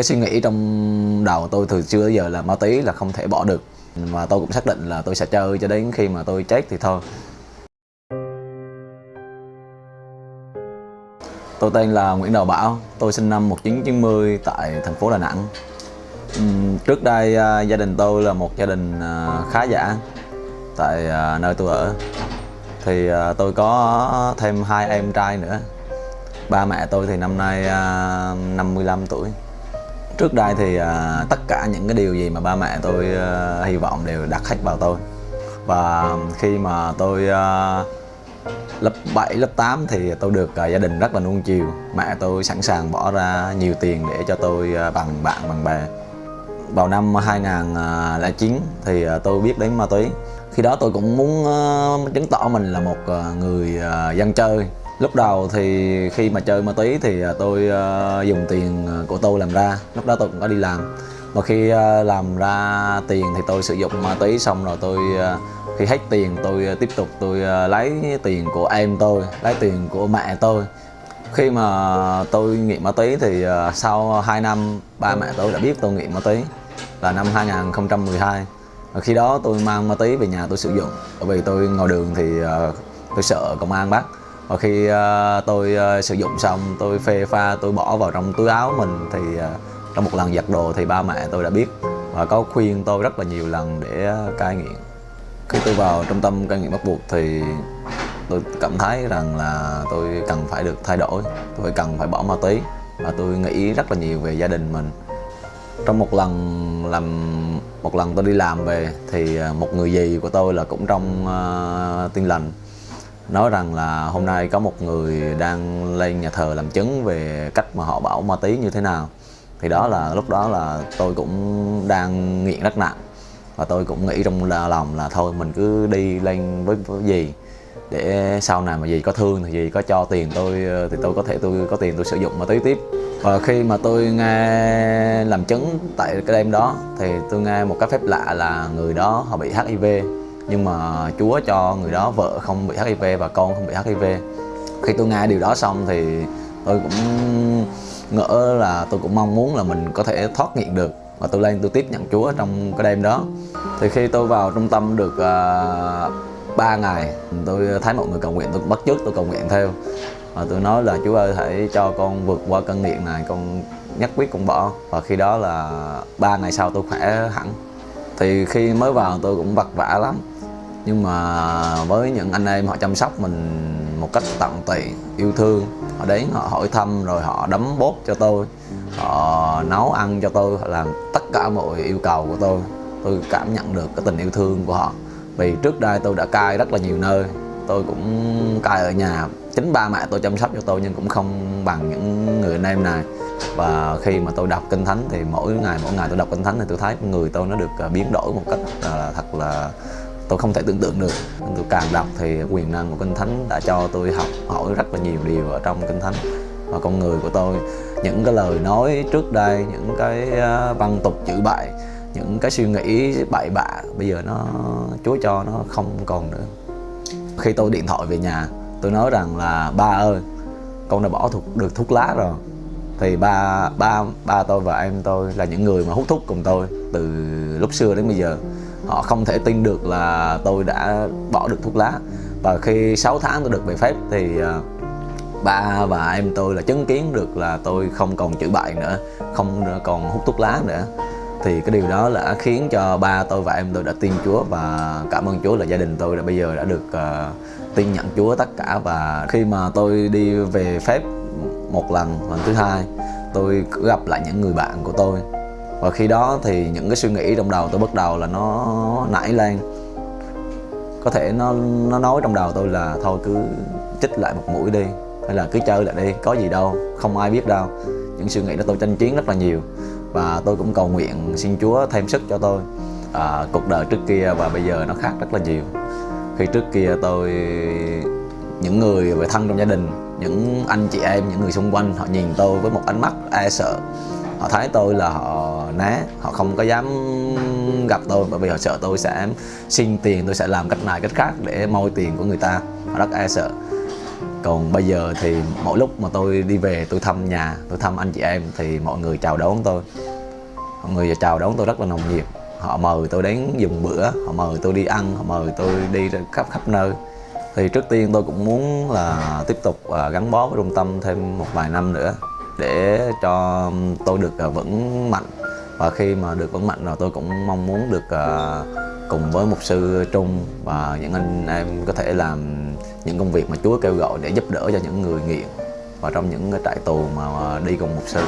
cái suy nghĩ trong đầu tôi từ xưa tới giờ là ma túy là không thể bỏ được mà tôi cũng xác định là tôi sẽ chơi cho đến khi mà tôi chết thì thôi Tôi tên là Nguyễn Đào Bảo, tôi sinh năm 1990 tại thành phố Đà Nẵng. Trước đây à, gia đình tôi là một gia đình à, khá giả tại à, nơi tôi ở. Thì tôi có thêm hai em trai nữa. Ba mẹ tôi thì năm nay 55 tuổi. Trước đây thì uh, tất cả những cái điều gì mà ba mẹ tôi uh, hy vọng đều đặt hết vào tôi. Và khi mà tôi uh, lớp 7, lớp 8 thì tôi được uh, gia đình rất là nuông chiều. Mẹ tôi sẵn sàng bỏ ra nhiều tiền để cho tôi uh, bằng bạn bằng bè. Vào năm 2009 thì uh, tôi biết đến ma túy. Khi đó tôi cũng muốn uh, chứng tỏ mình là một uh, người uh, dân chơi. Lúc đầu thì khi mà chơi ma túy thì à, tôi uh, dùng tiền à, của tôi làm ra. Lúc đó tôi cũng có đi làm. Và khi uh, làm ra tiền thì tôi sử dụng ma túy xong rồi tôi uh, khi hết tiền tôi tiếp tục tôi lấy tiền của em tôi lấy tiền của mẹ tôi. Khi mà tôi nghiện ma túy thì sau 2 năm ba mẹ tôi đã biết tôi nghiện ma túy là năm 2012 và khi đó tôi mang ma túy về nhà tôi sử dụng. Bởi vì tôi ngồi đường thì tôi sợ công an bắt và khi ờ, tôi ờ, sử dụng xong tôi phê pha tôi bỏ vào trong túi áo mình thì ờ, trong một lần giặt đồ thì ba mẹ tôi đã biết. Và có khuyên tôi rất là nhiều lần để cai nghiện. Khi tôi vào trung tâm cai nghiện bắt buộc thì tôi cảm thấy rằng là tôi cần phải được thay đổi tôi cần phải bỏ ma túy. Và tôi nghĩ rất là nhiều về gia đình mình. Trong một lần làm một lần tôi đi làm về thì một người dì của tôi là cũng trong uh, tiên lành nói rằng là hôm nay có một người đang lên nhà thờ làm chứng về cách mà họ bảo ma túy như thế nào. Thì đó là lúc đó là tôi cũng đang nghiện rất nặng. Và tôi cũng nghĩ trong lòng là thôi mình cứ đi lên với, với gì để sau này mà gì có thương thì gì có cho tiền tôi thì tôi có thể tôi có tiền tôi sử dụng ma túy tiếp. Và khi mà tôi nghe làm chứng tại cái đêm đó thì tôi nghe một cái phép lạ là người đó họ bị HIV nhưng mà Chúa cho người đó vợ không bị HIV và con không bị HIV khi tôi nghe điều đó xong thì tôi cũng ngỡ là tôi cũng mong muốn là mình có thể thoát nghiện được. Và tôi lên tôi tiếp nhận Chúa trong cái đêm đó. Thì khi tôi vào trung tâm được à, uh, 3 ngày tôi thấy mọi người cầu nguyện tôi bắt chước tôi cầu nguyện theo. Và tôi nói là Chúa ơi hãy cho con vượt qua cơn nghiện này con nhất quyết con bỏ. Và khi đó là ba ngày sau tôi khỏe hẳn. Thì khi mới vào tôi cũng vật vả lắm nhưng mà với những anh em họ chăm sóc mình một cách tận tụy, yêu thương, họ đến họ hỏi thăm rồi họ đấm bốt cho tôi, họ nấu ăn cho tôi, họ làm tất cả mọi yêu cầu của tôi. Tôi cảm nhận được cái tình yêu thương của họ. Vì trước đây tôi đã cai rất là nhiều nơi. Tôi cũng cai ở nhà. Chính ba mẹ tôi chăm sóc cho tôi nhưng cũng không bằng những người anh em này. Và khi mà tôi đọc kinh thánh thì mỗi ngày mỗi ngày tôi đọc kinh thánh thì tôi thấy người tôi nó được à, biến đổi một cách là thật là tôi không thể tưởng tượng được. Tôi càng đọc thì quyền năng của kinh thánh đã cho tôi học hỏi rất là nhiều điều ở trong kinh thánh. Và con người của tôi, những cái lời nói trước đây, những cái à, văn tục chữ bậy, những cái suy nghĩ bậy bạ, bây giờ nó, chúa cho nó không còn nữa. Khi tôi điện thoại về nhà, tôi nói rằng là, ba ơi, con đã bỏ thuộc được thuốc lá rồi. Thì ba ba ba tôi và em tôi là những người mà hút thuốc cùng tôi từ lúc xưa đến bây giờ họ không thể tin được là tôi đã bỏ được thuốc lá. Và khi 6 tháng tôi được về phép thì ờ, ba và em tôi là chứng kiến được là tôi không còn chữ bại nữa không còn hút thuốc lá nữa. Thì cái điều đó là khiến cho ba tôi và em tôi đã tin Chúa và cảm ơn Chúa là gia đình tôi đã bây giờ đã được uh, tin nhận Chúa tất cả. Và khi mà tôi đi về phép một lần lần thứ hai tôi gặp lại những người bạn của tôi và khi đó thì những cái suy nghĩ trong đầu tôi bắt đầu là nó nảy lên. Có thể nó nó nói trong đầu tôi là thôi cứ chích lại một mũi đi hay là cứ chơi lại đi có gì đâu không ai biết đâu. Những suy nghĩ đó tôi tranh chiến rất là nhiều và tôi cũng cầu nguyện xin Chúa thêm sức cho tôi à, cuộc đời trước kia và bây giờ nó khác rất là nhiều. Khi trước kia tôi những người về thân trong gia đình những anh chị em những người xung quanh họ nhìn tôi với một ánh mắt e sợ họ thấy tôi là họ né, họ không có dám gặp tôi bởi vì họ sợ tôi sẽ xin tiền, tôi sẽ làm cách này, cách khác để moi tiền của người ta. Họ rất e sợ. Còn bây giờ thì mỗi lúc mà tôi đi về, tôi thăm nhà, tôi thăm anh chị em thì mọi người chào đón tôi. Mọi người chào đón tôi rất là nồng nhiệt. Họ mời tôi đến dùng bữa, họ mời tôi đi ăn, họ mời tôi đi khắp khắp nơi. Thì trước tiên tôi cũng muốn là tiếp tục à, gắn bó với trung tâm thêm một vài năm nữa để cho tôi được à, vững mạnh. Và khi mà được vững mạnh rồi, tôi cũng mong muốn được à, cùng với mục sư Trung và những anh em có thể làm những công việc mà Chúa kêu gọi để giúp đỡ cho những người nghiện và trong những cái trại tù mà à, đi cùng mục sư.